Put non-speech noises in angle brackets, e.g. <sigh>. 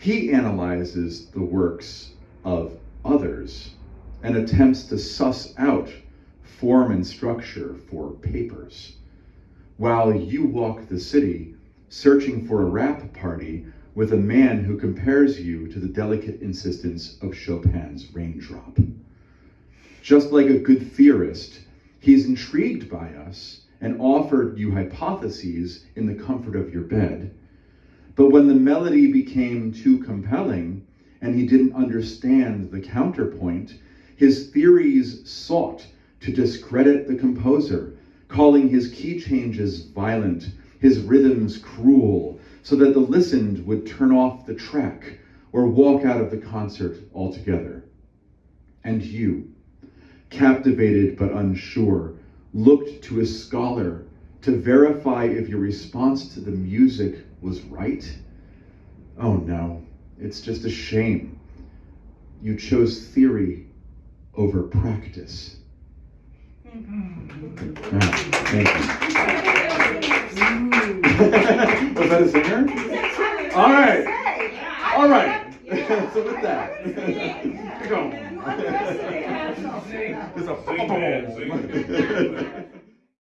He analyzes the works of others and attempts to suss out form and structure for papers, while you walk the city searching for a rap party with a man who compares you to the delicate insistence of Chopin's raindrop. Just like a good theorist, he's intrigued by us and offered you hypotheses in the comfort of your bed. But when the melody became too compelling and he didn't understand the counterpoint, his theories sought to discredit the composer, calling his key changes violent, his rhythms cruel, so that the listened would turn off the track or walk out of the concert altogether. And you, captivated but unsure, looked to a scholar to verify if your response to the music was right? Oh no, it's just a shame. You chose theory over practice. Ah, thank you. <laughs> was that a singer? All right. All right. <laughs> so with that, <laughs> go. Big man singing.